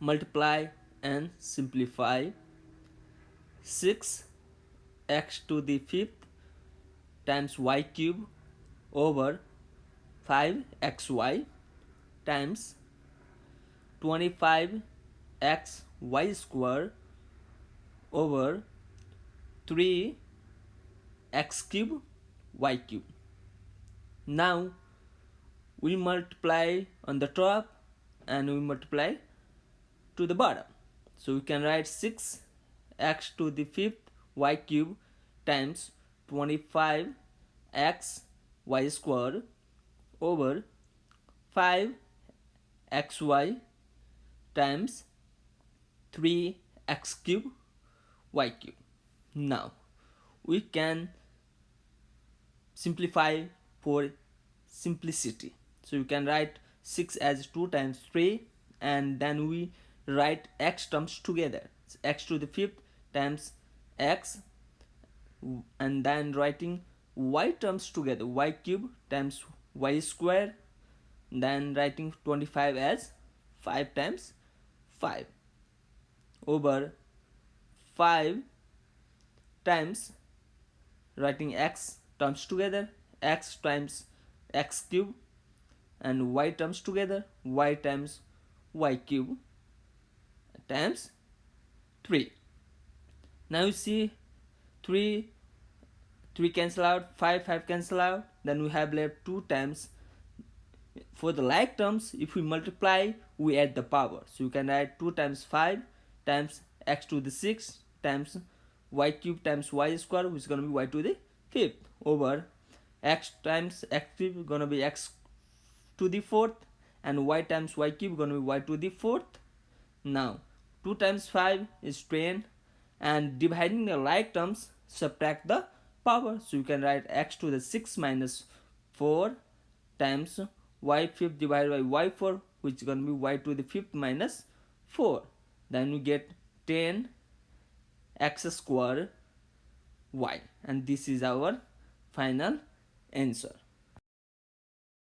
multiply and simplify. 6 x to the fifth times y cube over 5 xy times 25 x y square over 3 x cube y cube. Now we multiply on the top and we multiply to the bottom. So we can write 6 x to the fifth y cube times 25 x y square over 5 xy times 3 x cube y cube. Now we can simplify for simplicity. So you can write 6 as 2 times 3 and then we write x terms together. X to the fifth times x and then writing y terms together. Y cube times y square then writing 25 as 5 times 5 over 5 times writing x terms together. X times x cube and y terms together. Y times y cube times 3 now you see 3 3 cancel out 5 5 cancel out then we have left 2 times for the like terms if we multiply we add the power. So you can write 2 times 5 times x to the 6 times y cube times y square which is going to be y to the fifth over x times x cube going to be x to the fourth and y times y cube going to be y to the fourth. Now 2 times 5 is 10 and dividing the like terms subtract the power. So you can write x to the 6 minus 4 times y fifth divided by y 4 which is going to be y to the fifth minus 4 then you get 10 x square y and this is our final answer